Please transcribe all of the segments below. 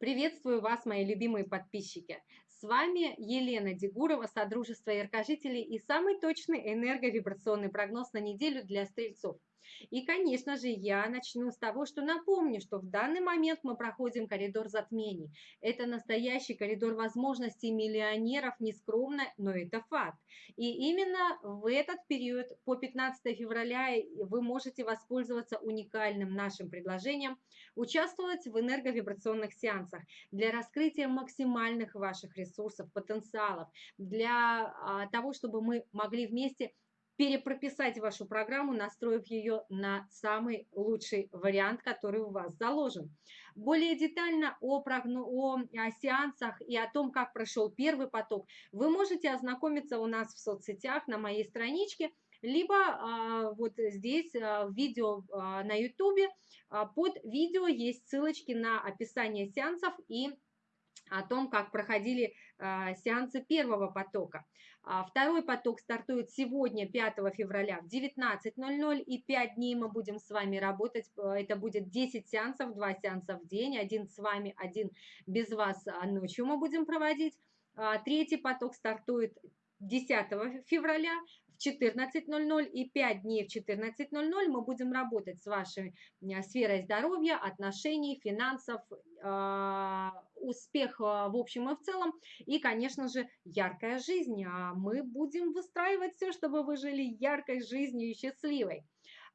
Приветствую вас, мои любимые подписчики. С вами Елена Дегурова, Содружество Яркожителей и самый точный энерговибрационный прогноз на неделю для стрельцов. И, конечно же, я начну с того, что напомню, что в данный момент мы проходим коридор затмений. Это настоящий коридор возможностей миллионеров, нескромно, но это факт. И именно в этот период, по 15 февраля, вы можете воспользоваться уникальным нашим предложением, участвовать в энерговибрационных сеансах для раскрытия максимальных ваших ресурсов, потенциалов, для а, того, чтобы мы могли вместе перепрописать вашу программу, настроив ее на самый лучший вариант, который у вас заложен. Более детально о, прогно... о, о сеансах и о том, как прошел первый поток, вы можете ознакомиться у нас в соцсетях на моей страничке, либо а, вот здесь а, видео а, на YouTube а, под видео есть ссылочки на описание сеансов и о том, как проходили э, сеансы первого потока. А второй поток стартует сегодня, 5 февраля в 19.00, и 5 дней мы будем с вами работать. Это будет 10 сеансов, 2 сеанса в день, один с вами, один без вас а ночью мы будем проводить. А третий поток стартует 10 февраля в 14.00 и 5 дней в 14.00 мы будем работать с вашей э, сферой здоровья, отношений, финансов, а, успех в общем и в целом и, конечно же, яркая жизнь. А мы будем выстраивать все, чтобы вы жили яркой жизнью и счастливой.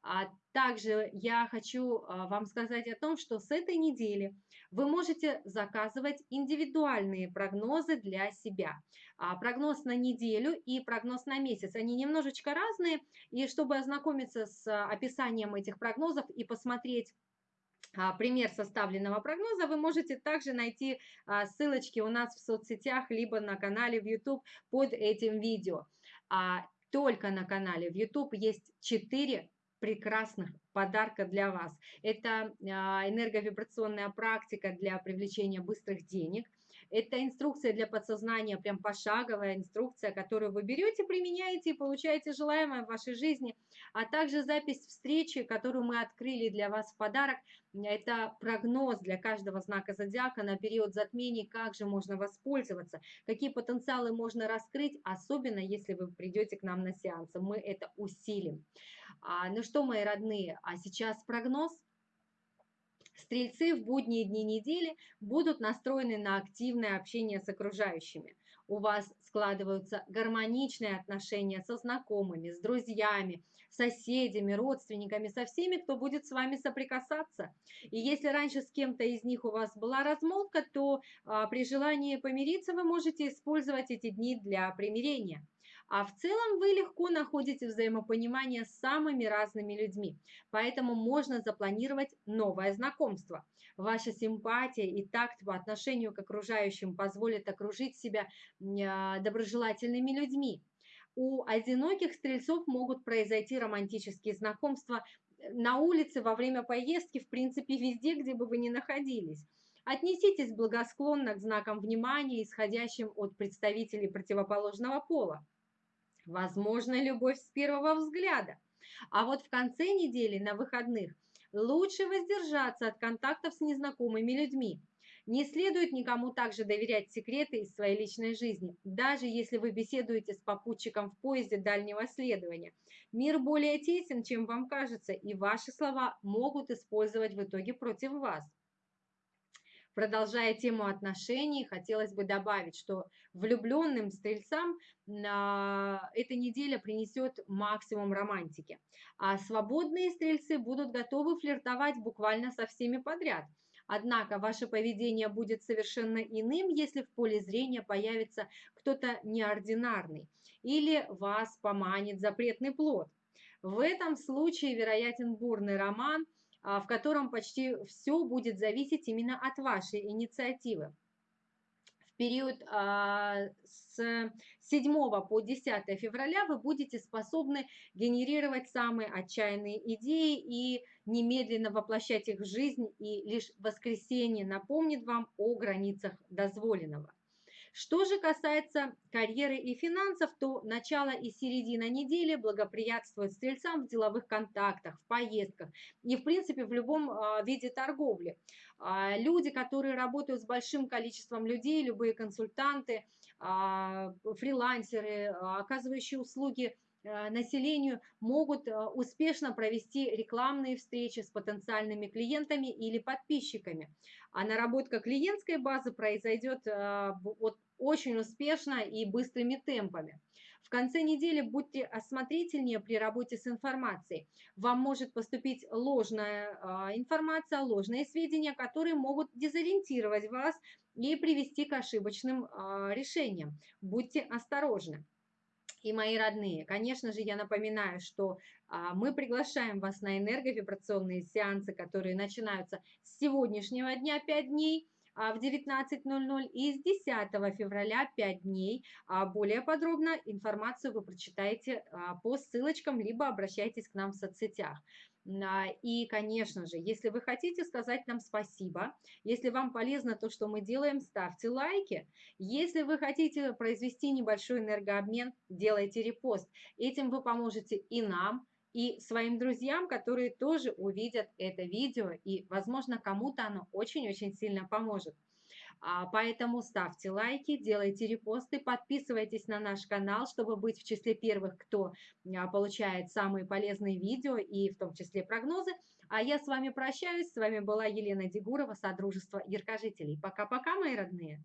А также я хочу а, вам сказать о том, что с этой недели вы можете заказывать индивидуальные прогнозы для себя. А, прогноз на неделю и прогноз на месяц, они немножечко разные, и чтобы ознакомиться с описанием этих прогнозов и посмотреть пример составленного прогноза, вы можете также найти ссылочки у нас в соцсетях, либо на канале в YouTube под этим видео. Только на канале в YouTube есть 4 прекрасных подарка для вас. Это а, энерговибрационная практика для привлечения быстрых денег. Это инструкция для подсознания, прям пошаговая инструкция, которую вы берете, применяете и получаете желаемое в вашей жизни. А также запись встречи, которую мы открыли для вас в подарок. Это прогноз для каждого знака зодиака на период затмений, как же можно воспользоваться, какие потенциалы можно раскрыть, особенно если вы придете к нам на сеансы. Мы это усилим. А, ну что, мои родные, а сейчас прогноз. Стрельцы в будние дни недели будут настроены на активное общение с окружающими. У вас складываются гармоничные отношения со знакомыми, с друзьями, соседями, родственниками, со всеми, кто будет с вами соприкасаться. И если раньше с кем-то из них у вас была размолвка, то а, при желании помириться вы можете использовать эти дни для примирения. А в целом вы легко находите взаимопонимание с самыми разными людьми, поэтому можно запланировать новое знакомство. Ваша симпатия и такт по отношению к окружающим позволят окружить себя а, доброжелательными людьми. У одиноких стрельцов могут произойти романтические знакомства на улице, во время поездки, в принципе, везде, где бы вы ни находились. Отнеситесь благосклонно к знакам внимания, исходящим от представителей противоположного пола. Возможно, любовь с первого взгляда. А вот в конце недели, на выходных, лучше воздержаться от контактов с незнакомыми людьми. Не следует никому также доверять секреты из своей личной жизни, даже если вы беседуете с попутчиком в поезде дальнего следования. Мир более тесен, чем вам кажется, и ваши слова могут использовать в итоге против вас. Продолжая тему отношений, хотелось бы добавить, что влюбленным стрельцам а, эта неделя принесет максимум романтики, а свободные стрельцы будут готовы флиртовать буквально со всеми подряд. Однако ваше поведение будет совершенно иным, если в поле зрения появится кто-то неординарный или вас поманит запретный плод. В этом случае вероятен бурный роман – в котором почти все будет зависеть именно от вашей инициативы. В период а, с 7 по 10 февраля вы будете способны генерировать самые отчаянные идеи и немедленно воплощать их в жизнь, и лишь воскресенье напомнит вам о границах дозволенного. Что же касается карьеры и финансов, то начало и середина недели благоприятствуют стрельцам в деловых контактах, в поездках и, в принципе, в любом а, виде торговли. А, люди, которые работают с большим количеством людей, любые консультанты, а, фрилансеры, оказывающие услуги населению могут успешно провести рекламные встречи с потенциальными клиентами или подписчиками. А наработка клиентской базы произойдет вот очень успешно и быстрыми темпами. В конце недели будьте осмотрительнее при работе с информацией. Вам может поступить ложная информация, ложные сведения, которые могут дезориентировать вас и привести к ошибочным решениям. Будьте осторожны и мои родные. Конечно же, я напоминаю, что а, мы приглашаем вас на энерговибрационные сеансы, которые начинаются с сегодняшнего дня 5 дней а, в 19.00 и с 10 февраля 5 дней. А более подробно информацию вы прочитаете а, по ссылочкам, либо обращайтесь к нам в соцсетях. И, конечно же, если вы хотите сказать нам спасибо, если вам полезно то, что мы делаем, ставьте лайки. Если вы хотите произвести небольшой энергообмен, делайте репост. Этим вы поможете и нам, и своим друзьям, которые тоже увидят это видео, и, возможно, кому-то оно очень-очень сильно поможет. А, поэтому ставьте лайки, делайте репосты, подписывайтесь на наш канал, чтобы быть в числе первых, кто а, получает самые полезные видео и в том числе прогнозы. А я с вами прощаюсь. С вами была Елена Дегурова, Содружество Яркожителей. Пока-пока, мои родные.